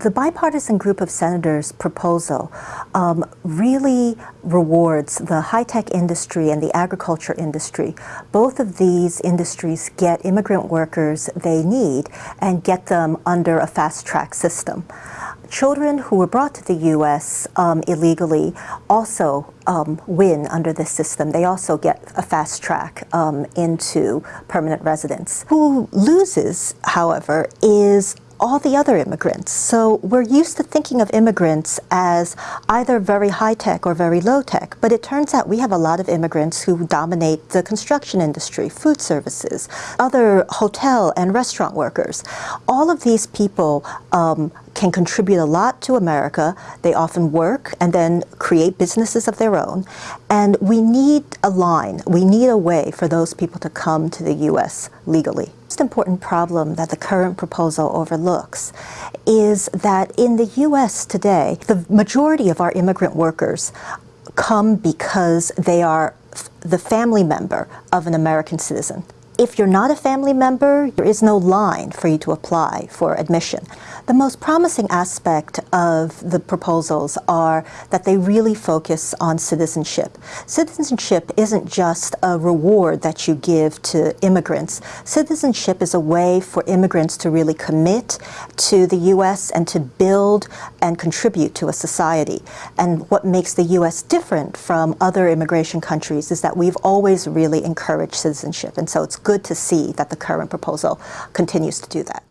The bipartisan group of senators proposal um, really rewards the high-tech industry and the agriculture industry. Both of these industries get immigrant workers they need and get them under a fast-track system. Children who were brought to the U.S. Um, illegally also um, win under this system. They also get a fast track um, into permanent residence. Who loses, however, is all the other immigrants. So we're used to thinking of immigrants as either very high tech or very low tech, but it turns out we have a lot of immigrants who dominate the construction industry, food services, other hotel and restaurant workers. All of these people um, can contribute a lot to America. They often work and then create businesses of their own. And we need a line, we need a way for those people to come to the U.S. legally important problem that the current proposal overlooks is that in the U.S. today, the majority of our immigrant workers come because they are the family member of an American citizen. If you're not a family member, there is no line for you to apply for admission. The most promising aspect of the proposals are that they really focus on citizenship. Citizenship isn't just a reward that you give to immigrants. Citizenship is a way for immigrants to really commit to the U.S. and to build and contribute to a society. And what makes the U.S. different from other immigration countries is that we've always really encouraged citizenship. And so it's good to see that the current proposal continues to do that.